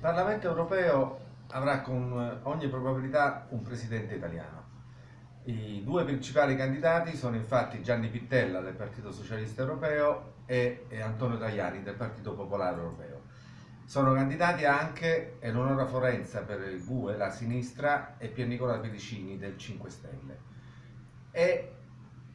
Parlamento europeo avrà con ogni probabilità un presidente italiano. I due principali candidati sono infatti Gianni Pittella del Partito Socialista Europeo e Antonio Tajani del Partito Popolare Europeo. Sono candidati anche Eleonora Forenza per il GUE, la sinistra, e Piernicola Pedicini del 5 Stelle. E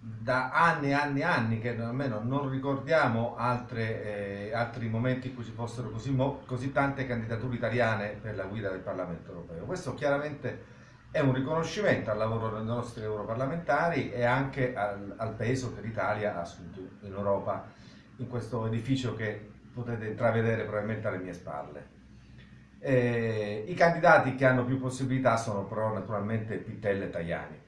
da anni e anni e anni che almeno non ricordiamo altre, eh, altri momenti in cui ci fossero così, così, tante candidature italiane per la guida del Parlamento europeo. Questo chiaramente è un riconoscimento al lavoro dei nostri europarlamentari e anche al, al peso che l'Italia ha assunto in Europa in questo edificio che potete intravedere probabilmente alle mie spalle. Eh, I candidati che hanno più possibilità sono però naturalmente Pittella e Tajani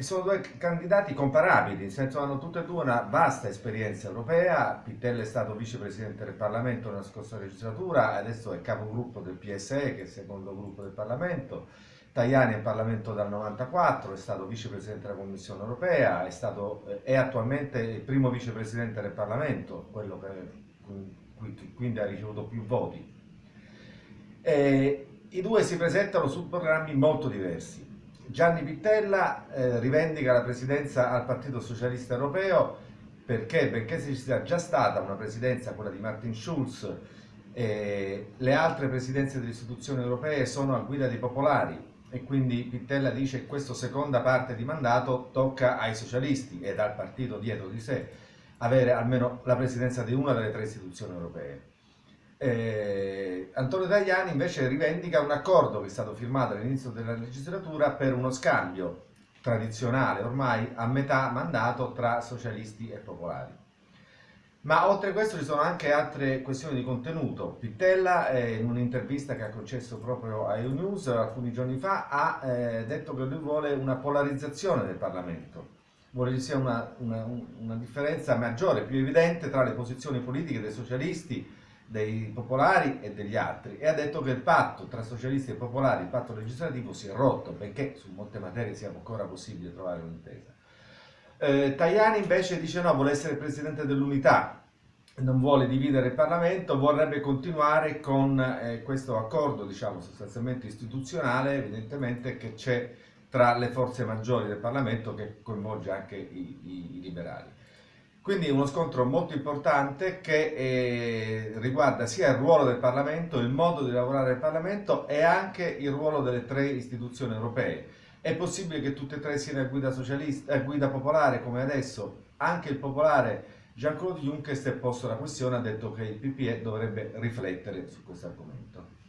e sono due candidati comparabili, nel senso hanno tutte e due una vasta esperienza europea, Pittella è stato vicepresidente del Parlamento nella scorsa legislatura, adesso è capogruppo del PSE, che è il secondo gruppo del Parlamento, Tajani è in Parlamento dal 94, è stato vicepresidente della Commissione europea, è, stato, è attualmente il primo vicepresidente del Parlamento, quello che quindi ha ricevuto più voti. E I due si presentano su programmi molto diversi. Gianni Pittella eh, rivendica la presidenza al Partito Socialista Europeo perché, benché ci sia già stata una presidenza, quella di Martin Schulz, eh, le altre presidenze delle istituzioni europee sono a guida dei popolari e quindi Pittella dice che questa seconda parte di mandato tocca ai socialisti e dal partito dietro di sé avere almeno la presidenza di una delle tre istituzioni europee. Eh, Antonio Tajani invece rivendica un accordo che è stato firmato all'inizio della legislatura per uno scambio tradizionale ormai a metà mandato tra socialisti e popolari. Ma oltre a questo ci sono anche altre questioni di contenuto. Pittella, eh, in un'intervista che ha concesso proprio a EU-News alcuni giorni fa, ha eh, detto che lui vuole una polarizzazione del Parlamento. Vuole che ci sia una, una, una differenza maggiore, più evidente tra le posizioni politiche dei socialisti dei popolari e degli altri e ha detto che il patto tra socialisti e popolari, il patto legislativo, si è rotto, benché su molte materie sia ancora possibile trovare un'intesa. Eh, Tajani invece dice no, vuole essere presidente dell'unità, non vuole dividere il Parlamento, vorrebbe continuare con eh, questo accordo, diciamo, sostanzialmente istituzionale, evidentemente, che c'è tra le forze maggiori del Parlamento che coinvolge anche i, i, i liberali. Quindi uno scontro molto importante che eh, riguarda sia il ruolo del Parlamento, il modo di lavorare del Parlamento e anche il ruolo delle tre istituzioni europee. È possibile che tutte e tre siano a guida, socialista, a guida popolare come adesso? Anche il popolare Jean-Claude Juncker si è posto la questione, ha detto che il PPE dovrebbe riflettere su questo argomento.